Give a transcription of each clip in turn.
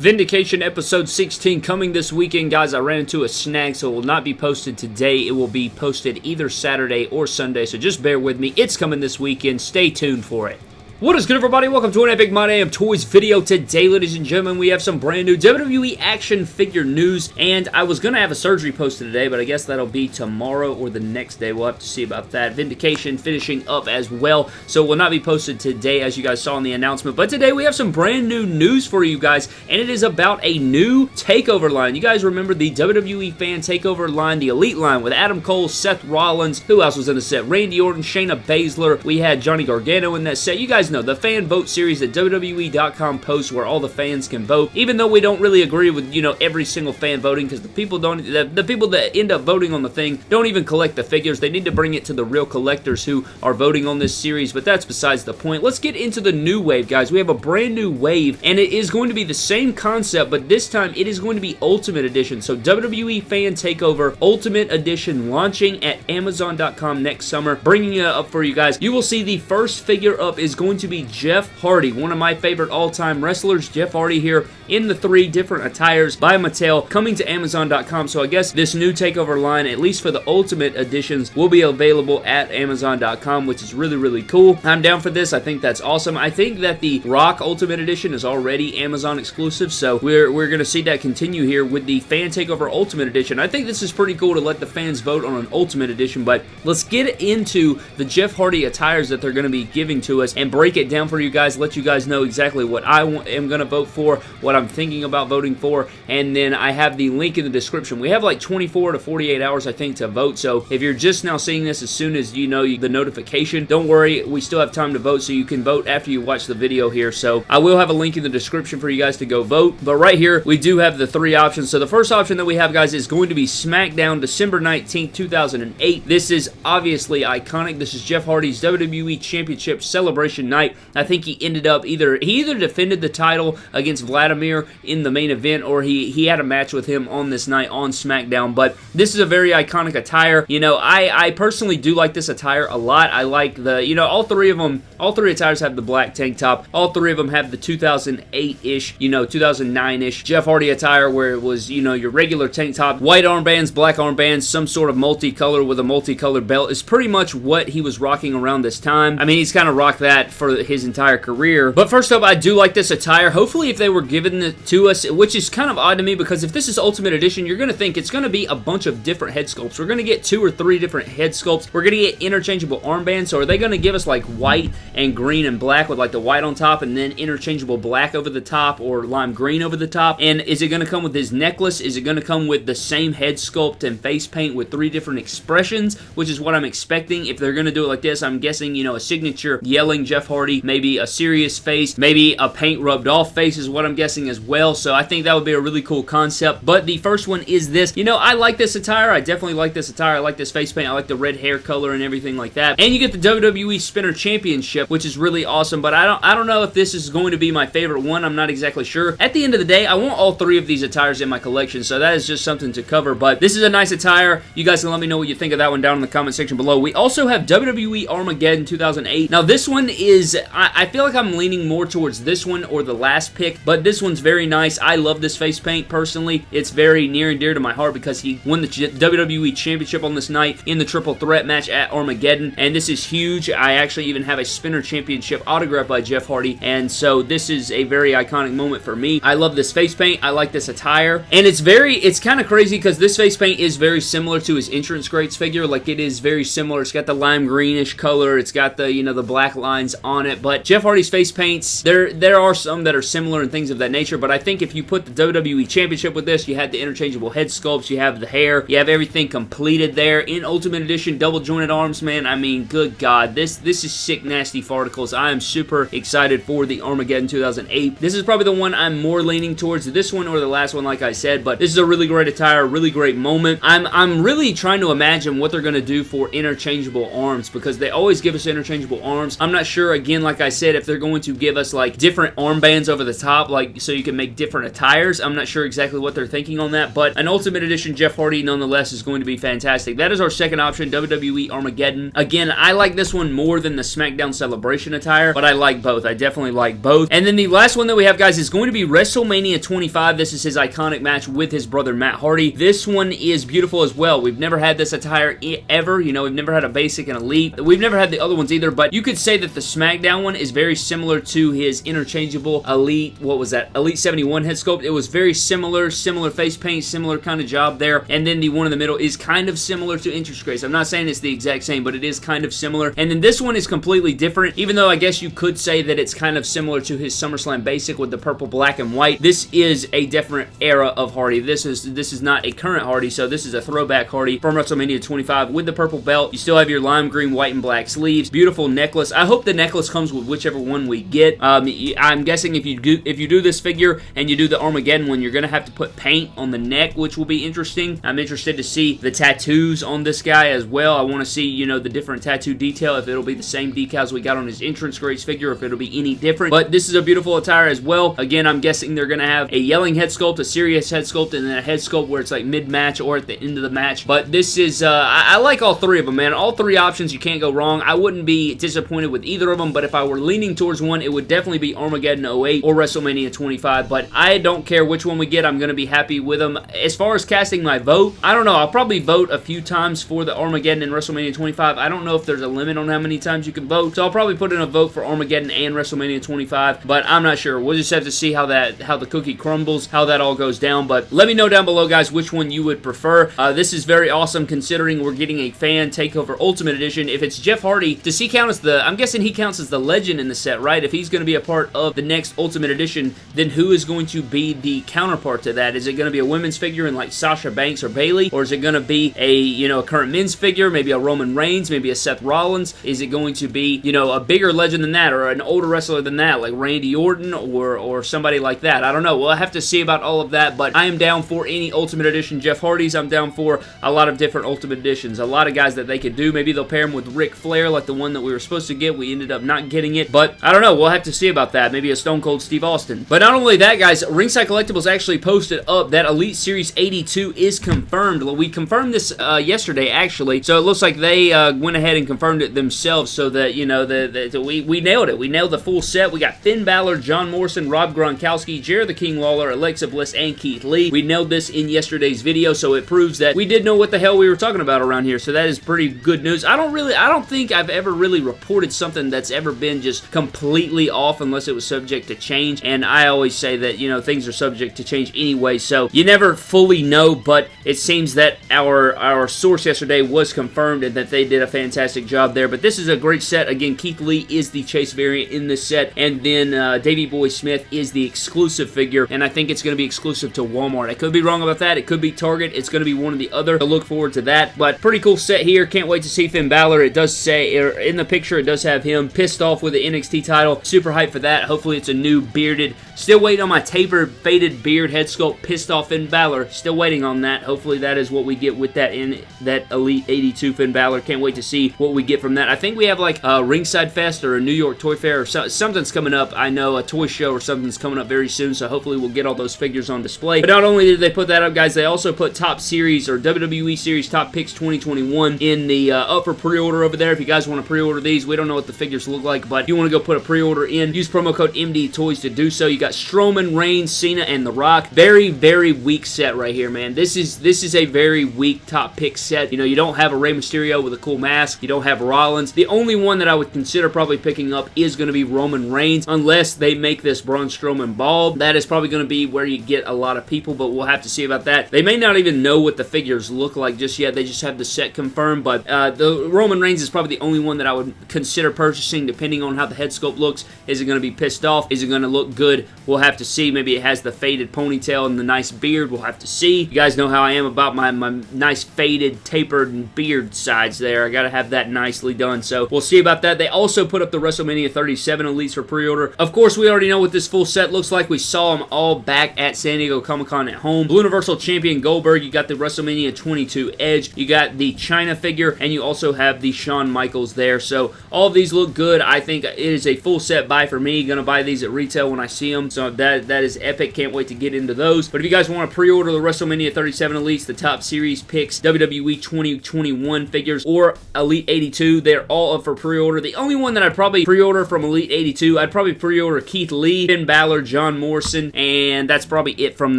Vindication episode 16 coming this weekend. Guys, I ran into a snag, so it will not be posted today. It will be posted either Saturday or Sunday, so just bear with me. It's coming this weekend. Stay tuned for it. What is good, everybody? Welcome to an Epic My Damn Toys video. Today, ladies and gentlemen, we have some brand new WWE action figure news, and I was going to have a surgery posted today, but I guess that'll be tomorrow or the next day. We'll have to see about that. Vindication finishing up as well, so it will not be posted today, as you guys saw in the announcement, but today we have some brand new news for you guys, and it is about a new TakeOver line. You guys remember the WWE Fan TakeOver line, the Elite line, with Adam Cole, Seth Rollins, who else was in the set? Randy Orton, Shayna Baszler, we had Johnny Gargano in that set. You guys know, the fan vote series that WWE.com posts where all the fans can vote, even though we don't really agree with, you know, every single fan voting because the people don't, the, the people that end up voting on the thing don't even collect the figures. They need to bring it to the real collectors who are voting on this series, but that's besides the point. Let's get into the new wave, guys. We have a brand new wave, and it is going to be the same concept, but this time it is going to be Ultimate Edition. So WWE Fan Takeover Ultimate Edition launching at Amazon.com next summer, bringing it up for you guys. You will see the first figure up is going to be Jeff Hardy, one of my favorite all-time wrestlers. Jeff Hardy here in the three different attires by Mattel coming to Amazon.com. So I guess this new takeover line, at least for the Ultimate Editions, will be available at Amazon.com, which is really, really cool. I'm down for this. I think that's awesome. I think that the Rock Ultimate Edition is already Amazon exclusive, so we're, we're going to see that continue here with the Fan Takeover Ultimate Edition. I think this is pretty cool to let the fans vote on an Ultimate Edition, but let's get into the Jeff Hardy attires that they're going to be giving to us and break it down for you guys, let you guys know exactly what I am going to vote for, what I'm thinking about voting for, and then I have the link in the description. We have like 24 to 48 hours, I think, to vote, so if you're just now seeing this as soon as you know the notification, don't worry, we still have time to vote, so you can vote after you watch the video here, so I will have a link in the description for you guys to go vote, but right here, we do have the three options, so the first option that we have, guys, is going to be SmackDown December 19th, 2008. This is obviously iconic. This is Jeff Hardy's WWE Championship Celebration Night. I think he ended up either he either defended the title against Vladimir in the main event or he he had a match with him on this night on SmackDown. But this is a very iconic attire. You know, I I personally do like this attire a lot. I like the you know all three of them. All three attires have the black tank top. All three of them have the 2008-ish, you know, 2009-ish Jeff Hardy attire where it was you know your regular tank top, white armbands, black armbands, some sort of multicolor with a multicolored belt is pretty much what he was rocking around this time. I mean, he's kind of rocked that for his entire career. But first up, I do like this attire. Hopefully, if they were given it to us, which is kind of odd to me because if this is Ultimate Edition, you're going to think it's going to be a bunch of different head sculpts. We're going to get two or three different head sculpts. We're going to get interchangeable armbands. So are they going to give us like white and green and black with like the white on top and then interchangeable black over the top or lime green over the top? And is it going to come with his necklace? Is it going to come with the same head sculpt and face paint with three different expressions, which is what I'm expecting. If they're going to do it like this, I'm guessing, you know, a signature yelling Jeff Hardy, maybe a serious face, maybe a paint rubbed off face is what I'm guessing as well. So I think that would be a really cool concept. But the first one is this. You know, I like this attire. I definitely like this attire. I like this face paint. I like the red hair color and everything like that. And you get the WWE Spinner Championship, which is really awesome. But I don't, I don't know if this is going to be my favorite one. I'm not exactly sure. At the end of the day, I want all three of these attires in my collection. So that is just something to cover. But this is a nice attire. You guys can let me know what you think of that one down in the comment section below. We also have WWE Armageddon 2008. Now, this one is, I, I feel like I'm leaning more towards this one or the last pick, but this one's very nice. I love this face paint personally. It's very near and dear to my heart because he won the WWE Championship on this night in the triple threat match at Armageddon, and this is huge. I actually even have a Spinner Championship autographed by Jeff Hardy, and so this is a very iconic moment for me. I love this face paint. I like this attire, and it's very, it's kind of crazy because this face paint is very similar to his entrance greats figure. Like, it is very similar. It's got the lime greenish color. It's got the, you know, the black lines on it, but Jeff Hardy's face paints, there, there are some that are similar and things of that nature, but I think if you put the WWE Championship with this, you had the interchangeable head sculpts, you have the hair, you have everything completed there. In Ultimate Edition, double jointed arms, man, I mean, good God, this, this is sick, nasty farticles. I am super excited for the Armageddon 2008. This is probably the one I'm more leaning towards, this one or the last one, like I said, but this is a really great attire, really great moment. I'm, I'm really trying to imagine what they're going to do for interchangeable arms because they always give us interchangeable arms. I'm not sure again, like I said, if they're going to give us like different armbands over the top, like so you can make different attires. I'm not sure exactly what they're thinking on that, but an Ultimate Edition Jeff Hardy nonetheless is going to be fantastic. That is our second option, WWE Armageddon. Again, I like this one more than the SmackDown Celebration attire, but I like both. I definitely like both. And then the last one that we have, guys, is going to be WrestleMania 25. This is his iconic match with his brother Matt Hardy. This one is beautiful as well. We've never had this attire ever. You know, we've never had a basic and elite. We've never had the other ones either, but you could say that the SmackDown one is very similar to his interchangeable elite, what was that? Elite 71 head sculpt. It was very similar, similar face paint, similar kind of job there. And then the one in the middle is kind of similar to Entrance Greats. I'm not saying it's the exact same, but it is kind of similar. And then this one is completely different, even though I guess you could say that it's kind of similar to his SummerSlam basic with the purple, black, and white. This is a different era of Hardy. This is this is not a current Hardy, so this is a throwback Hardy from WrestleMania 25 with the purple belt. You still have your lime green, white, and black sleeves. Beautiful necklace. I hope the necklace comes with whichever one we get. Um, I'm guessing if you do if you do this figure and you do the Armageddon one, you're going to have to put paint on the neck, which will be interesting. I'm interested to see the tattoos on this guy as well. I want to see, you know, the different tattoo detail, if it'll be the same decals we got on his entrance greats figure, if it'll be any different. But this is a beautiful attire as well. Again, I'm guessing they're going to have a yelling head sculpt, a serious head sculpt, and then a head sculpt where it's like mid-match or at the end of the match. But this is, uh, I, I like all three of them, man. All three options, you can't go wrong. I wouldn't be disappointed with either of them, but if I were leaning towards one, it would definitely be Armageddon 08 or WrestleMania 25. But I don't care which one we get. I'm going to be happy with them. As far as casting my vote, I don't know. I'll probably vote a few times for the Armageddon and WrestleMania 25. I don't know if there's a limit on how many times you can vote, so I'll probably put in a vote for Armageddon and WrestleMania 25, but I'm not sure. We'll just have to see how that how the cookie crumbles, how that all goes down, but let me know down below, guys, which one you would prefer. Uh, this is very awesome considering we're getting a fan takeover Ultimate Edition. If it's Jeff Hardy, does he count as the, I'm guessing he counts as the legend in the set, right? If he's going to be a part of the next Ultimate Edition, then who is going to be the counterpart to that? Is it going to be a women's figure in like Sasha Banks or Bayley, or is it going to be a, you know, a current men's figure, maybe a Roman Reigns, maybe a Seth Rollins? Is it going to be, you know, a bigger legend than that, or an older wrestler than that, like Randy Orton, or, or somebody like that? I don't know. We'll have to see about all of that, but I am down for any Ultimate Edition Jeff Hardy's. I'm down for a lot of different Ultimate Editions. A lot of guys that they could do. Maybe they'll pair him with Ric Flair, like the one that we were supposed to get. We ended up not getting it, but I don't know. We'll have to see about that. Maybe a Stone Cold Steve Austin. But not only that, guys, Ringside Collectibles actually posted up that Elite Series 82 is confirmed. We confirmed this uh, yesterday, actually, so it looks like they uh, went ahead and confirmed it themselves so that, you know, the, the, we, we nailed it. We nailed the full set. We got Finn Balor, John Morrison, Rob Gronkowski, Jerry the King Lawler, Alexa Bliss, and Keith Lee. We nailed this in yesterday's video, so it proves that we did know what the hell we were talking about around here, so that is pretty good news. I don't really, I don't think I've ever really reported something that's ever been just completely off unless it was subject to change, and I always say that, you know, things are subject to change anyway, so you never fully know, but it seems that our, our source yesterday was confirmed and that they did a fantastic job there, but this is a great set. Again, Keith Lee is the Chase variant in this set, and then uh, Davey Boy Smith is the exclusive figure, and I think it's going to be exclusive to Walmart. I could be wrong about that. It could be Target. It's going to be one or the other. I look forward to that, but pretty cool set here. Can't wait to see Finn Balor. It does say, er, in the picture, it does have him pissed off with the NXT title. Super hyped for that. Hopefully it's a new bearded. Still waiting on my tapered, faded beard head sculpt pissed off Finn Balor. Still waiting on that. Hopefully that is what we get with that in that Elite 82 Finn Balor. Can't wait to see what we get from that. I think we have like a Ringside Fest or a New York Toy Fair or so, something's coming up. I know a toy show or something's coming up very soon, so hopefully we'll get all those figures on display. But not only did they put that up, guys, they also put Top Series or WWE Series Top Picks 2021 in the uh, up for pre-order over there. If you guys want to pre-order these, we don't know what the figures look like, but if you want to go put a pre-order in, use promo code MD Toys to do so. You got Strowman, Reigns, Cena, and The Rock. Very, very weak set right here, man. This is this is a very weak top pick set. You know, you don't have a Rey Mysterio with a cool mask. You don't have Rollins. The only one that I would consider probably picking up is going to be Roman Reigns, unless they make this Braun Strowman bald. That is probably going to be where you get a lot of people, but we'll have to see about that. They may not even know what the figures look like just yet. They just have the set confirmed, but uh, the Roman Reigns is probably the only one that I would consider purchasing depending on how the head sculpt looks. Is it going to be pissed off? Is it going to look good? We'll have to see. Maybe it has the faded ponytail and the nice beard. We'll have to see. You guys know how I am about my, my nice faded, tapered beard sides there. I got to have that nicely done, so we'll see about that. They also put up the WrestleMania 37 Elites for pre-order. Of course, we already know what this full set looks like. We saw them all back at San Diego Comic-Con at home. Blue Universal Champion Goldberg. You got the WrestleMania 22 Edge. You got the Chyna figure, and you also have the Shawn Michaels there. So all these look good. Good. I think it is a full set buy for me. Gonna buy these at retail when I see them. So that that is epic. Can't wait to get into those. But if you guys want to pre-order the WrestleMania 37 Elites, the top series picks, WWE 2021 figures, or Elite 82, they're all up for pre-order. The only one that I'd probably pre-order from Elite 82, I'd probably pre-order Keith Lee, Finn Balor, John Morrison, and that's probably it from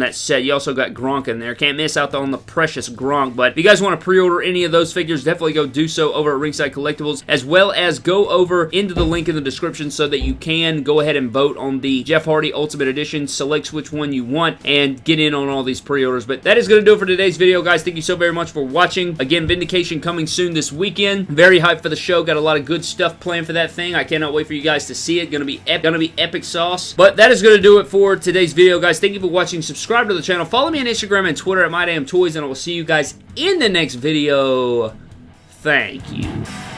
that set. You also got Gronk in there. Can't miss out on the precious Gronk. But if you guys want to pre-order any of those figures, definitely go do so over at Ringside Collectibles, as well as go over into the link in the description so that you can go ahead and vote on the Jeff Hardy Ultimate Edition, select which one you want, and get in on all these pre-orders. But that is going to do it for today's video, guys. Thank you so very much for watching. Again, Vindication coming soon this weekend. Very hyped for the show. Got a lot of good stuff planned for that thing. I cannot wait for you guys to see it. Gonna be gonna be epic sauce. But that is going to do it for today's video, guys. Thank you for watching. Subscribe to the channel. Follow me on Instagram and Twitter at MyDamnToys, and I will see you guys in the next video. Thank you.